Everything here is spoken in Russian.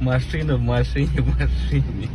Машина в машине в машине.